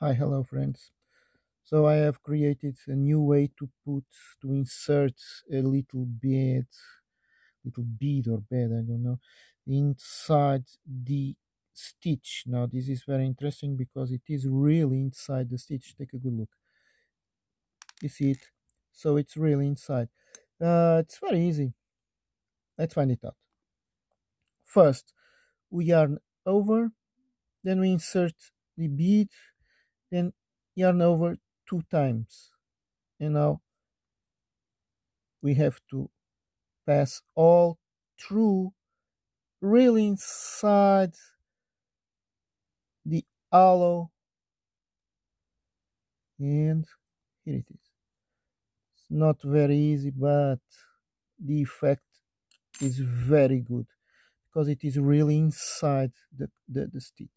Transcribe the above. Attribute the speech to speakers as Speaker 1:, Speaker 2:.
Speaker 1: Hi, hello friends. So I have created a new way to put to insert a little bit, little bead or bed I don't know, inside the stitch. Now this is very interesting because it is really inside the stitch. Take a good look. You see it? So it's really inside. Uh, it's very easy. Let's find it out. First, we yarn over, then we insert the bead, then yarn over two times. And now we have to pass all through really inside the hollow and here it is. It's not very easy but the effect is very good because it is really inside the, the, the stitch